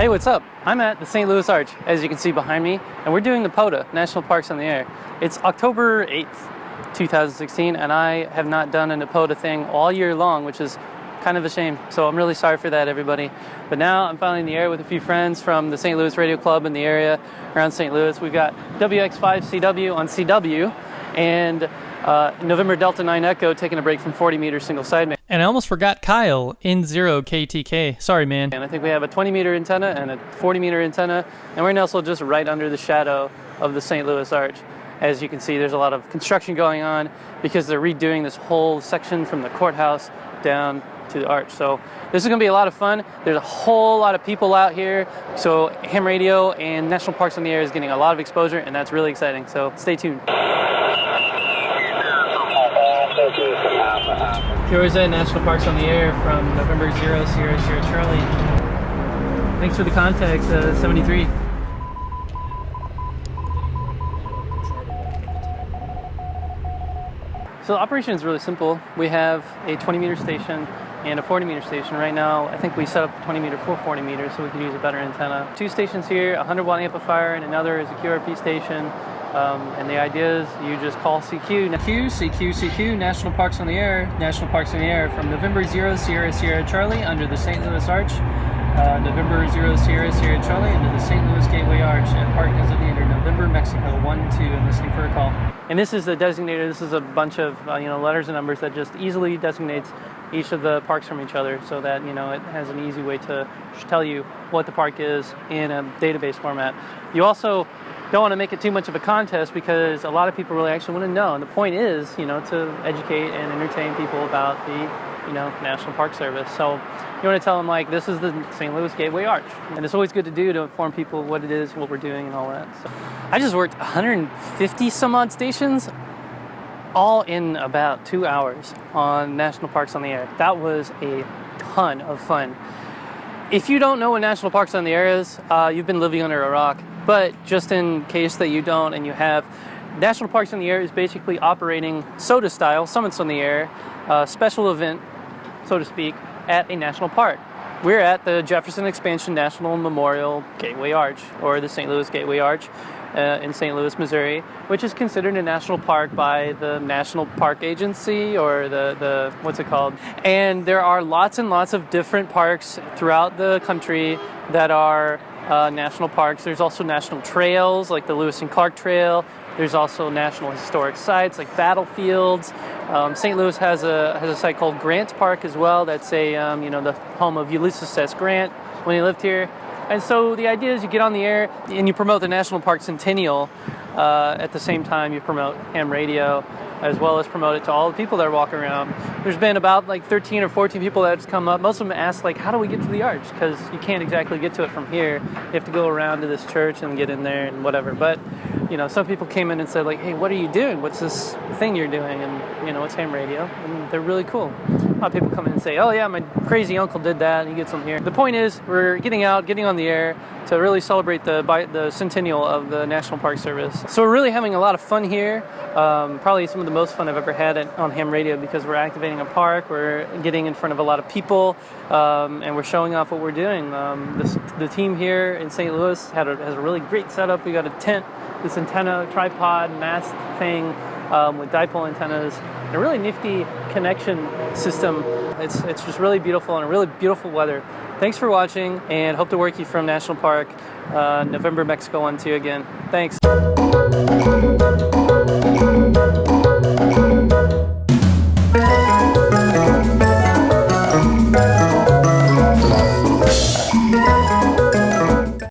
Hey, what's up? I'm at the St. Louis Arch, as you can see behind me, and we're doing the NPOTA, National Parks on the Air. It's October 8th, 2016, and I have not done an NPOTA thing all year long, which is kind of a shame. So I'm really sorry for that, everybody. But now I'm finally in the air with a few friends from the St. Louis Radio Club in the area around St. Louis. We've got WX5CW on CW, and uh, November Delta 9 Echo taking a break from 40 meter single sideband. And I almost forgot Kyle in zero KTK. Sorry, man. And I think we have a 20 meter antenna and a 40 meter antenna, and we're nestled just right under the shadow of the St. Louis Arch. As you can see, there's a lot of construction going on because they're redoing this whole section from the courthouse down to the arch. So this is going to be a lot of fun. There's a whole lot of people out here. So ham radio and National Parks on the Air is getting a lot of exposure, and that's really exciting. So stay tuned. At National Parks on the Air from November 0 Sierra Sierra Charlie. Thanks for the contact, uh, 73. So the operation is really simple. We have a 20 meter station and a 40 meter station. Right now, I think we set up the 20 meter for 40 meters so we can use a better antenna. Two stations here, a 100 watt amplifier and another is a QRP station. Um, and the idea is you just call CQ. CQ, CQ, CQ, National Parks on the Air, National Parks on the Air from November 0 Sierra Sierra Charlie under the St. Louis Arch, uh, November 0 Sierra Sierra Charlie under the St. Louis Gateway Arch at Park Gasolinera, November, Mexico 1 2, and listening for a call. And this is the designator, this is a bunch of uh, you know letters and numbers that just easily designates each of the parks from each other so that you know it has an easy way to tell you what the park is in a database format. You also don't want to make it too much of a contest because a lot of people really actually want to know. And the point is, you know, to educate and entertain people about the, you know, National Park Service. So you want to tell them like this is the St. Louis Gateway Arch, and it's always good to do to inform people what it is, what we're doing, and all that. So I just worked 150 some odd stations, all in about two hours on National Parks on the Air. That was a ton of fun. If you don't know what National Parks on the Air is, uh, you've been living under a rock. But just in case that you don't and you have, National Parks on the Air is basically operating SOTA style, Summits on the Air, special event, so to speak, at a national park. We're at the Jefferson Expansion National Memorial Gateway Arch, or the St. Louis Gateway Arch. Uh, in St. Louis, Missouri, which is considered a national park by the National Park Agency or the, the what's it called? And there are lots and lots of different parks throughout the country that are uh, national parks. There's also national trails like the Lewis and Clark Trail. There's also national historic sites like battlefields. Um, St. Louis has a has a site called Grant Park as well. That's a um, you know the home of Ulysses S. Grant when he lived here. And so the idea is you get on the air and you promote the National Park Centennial. Uh, at the same time, you promote ham radio as well as promote it to all the people that are walking around. There's been about like 13 or 14 people that's come up. Most of them ask like, how do we get to the arch? Because you can't exactly get to it from here. You have to go around to this church and get in there and whatever. But you know, some people came in and said like, hey, what are you doing? What's this thing you're doing? And you know, it's ham radio, and they're really cool. A lot of people come in and say, oh yeah, my crazy uncle did that, and he gets them here. The point is, we're getting out, getting on the air to really celebrate the the centennial of the National Park Service. So we're really having a lot of fun here. Um, probably some of the most fun I've ever had at, on ham radio because we're activating a park, we're getting in front of a lot of people, um, and we're showing off what we're doing. Um, this, the team here in St. Louis had a, has a really great setup. We got a tent, this antenna, tripod, mast thing um, with dipole antennas, and a really nifty connection system. It's, it's just really beautiful and really beautiful weather. Thanks for watching and hope to work you from National Park, uh, November, Mexico 1 2 again. Thanks.